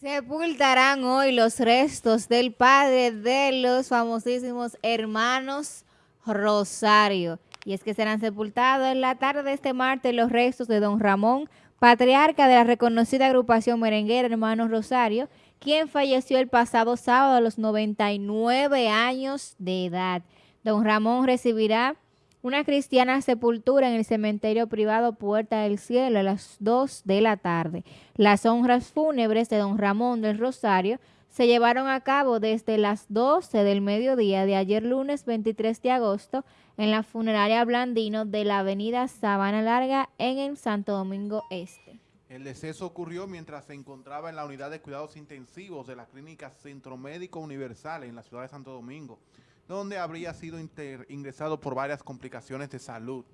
Sepultarán hoy los restos del padre de los famosísimos hermanos Rosario. Y es que serán sepultados en la tarde de este martes los restos de don Ramón, patriarca de la reconocida agrupación merenguera Hermanos Rosario, quien falleció el pasado sábado a los 99 años de edad. Don Ramón recibirá una cristiana sepultura en el cementerio privado Puerta del Cielo a las 2 de la tarde. Las honras fúnebres de don Ramón del Rosario se llevaron a cabo desde las 12 del mediodía de ayer lunes 23 de agosto en la funeraria Blandino de la avenida Sabana Larga en el Santo Domingo Este. El deceso ocurrió mientras se encontraba en la unidad de cuidados intensivos de la clínica Centro Médico Universal en la ciudad de Santo Domingo donde habría sido ingresado por varias complicaciones de salud.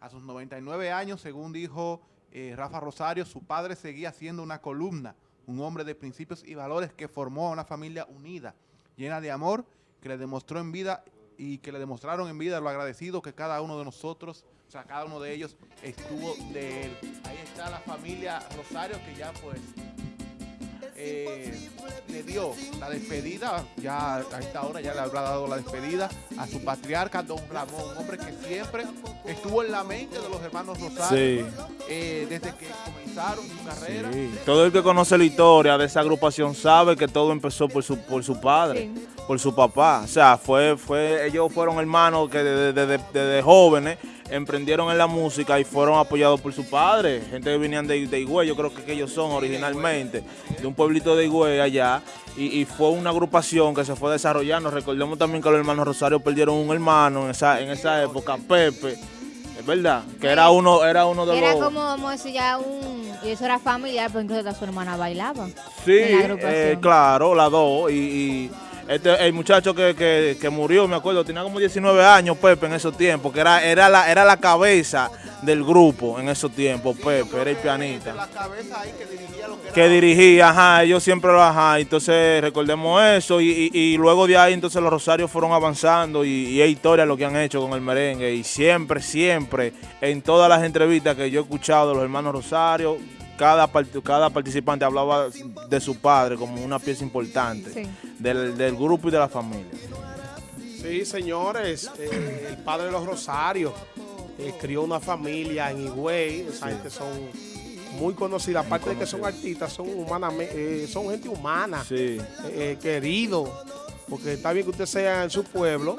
A sus 99 años, según dijo eh, Rafa Rosario, su padre seguía siendo una columna, un hombre de principios y valores que formó a una familia unida, llena de amor, que le demostró en vida y que le demostraron en vida lo agradecido que cada uno de nosotros, o sea, cada uno de ellos estuvo de él. Ahí está la familia Rosario que ya pues eh, dio la despedida, ya a esta hora ya le habrá dado la despedida a su patriarca, don Ramón, un hombre que siempre estuvo en la mente de los hermanos Rosario eh, desde que comenzaron su carrera. Todo el que conoce la historia de esa agrupación sabe que todo empezó por su, por su padre, por su papá. O sea, fue, fue, ellos fueron hermanos que desde jóvenes emprendieron en la música y fueron apoyados por su padre, gente que venían de, de Higüey, yo creo que, ellos son originalmente, de un pueblito de Higüey allá, y, fue una agrupación que se fue desarrollando. Recordemos también que los hermanos Rosario perdieron un hermano en esa, en esa época, Pepe, es verdad, que era uno, era uno de era los... Era como, vamos a decir, ya un... Y eso era familiar, porque incluso su hermana bailaba. Sí, eh, claro, las dos, y este, el muchacho que, murió, me acuerdo, tenía como 19 años, Pepe, en esos tiempos, que era, era, la, era la cabeza del grupo en esos tiempos, Pepe, era el pianista. La cabeza ahí que dirigía lo que era. Que dirigía, ajá, ellos siempre lo, ajá, entonces recordemos eso, y, luego de ahí entonces los Rosarios fueron avanzando, y, y es historia lo que han hecho con el merengue, y siempre, siempre, en todas las entrevistas que yo he escuchado de los hermanos Rosario, cada, cada participante hablaba de su padre como una pieza importante del, grupo y de la familia. Sí, señores, eh, el padre de los Rosarios eh, crió una familia en Higüey, esa gente son muy conocidas, aparte de que son artistas, son eh, son gente humana, querido, porque está bien que usted sea en su pueblo,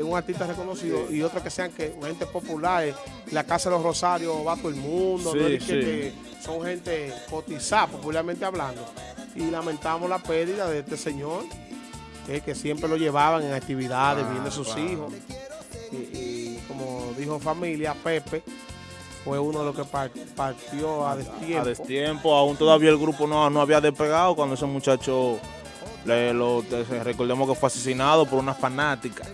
un artista reconocido y otro que sean que gente popular, la Casa de los Rosarios va todo el mundo, son gente cotizada, popularmente hablando. Y lamentamos la pérdida de este señor, que siempre lo llevaban en actividades, viendo a sus hijos. Y, como dijo familia, Pepe, fue uno de los que partió a destiempo. A destiempo, aún todavía el grupo no, no había despegado cuando ese muchacho, le, lo, recordemos que fue asesinado por una fanática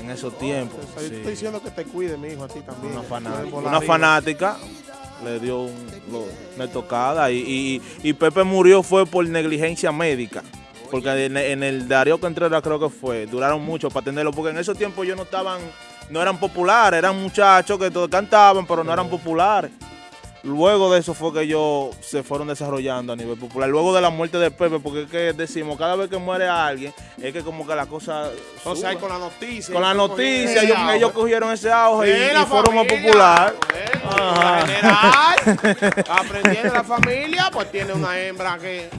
en esos tiempos. estoy diciendo que te cuide, mi hijo, a ti también. Una fanática, una fanática le dio una tocada y, Pepe murió fue por negligencia médica. Porque en, el Darío Contreras creo que fue, duraron mucho para atenderlo, porque en esos tiempos ellos no estaban, no eran populares, eran muchachos que todos cantaban, pero no eran populares. Luego de eso fue que ellos se fueron desarrollando a nivel popular. Luego de la muerte de Pepe, porque es que decimos, cada vez que muere alguien, es que como que la cosa... O sea, con la noticia. Con la noticia, ellos, cogieron ese auge y, fueron más popular. General, aprendiendo la familia, pues tiene una hembra que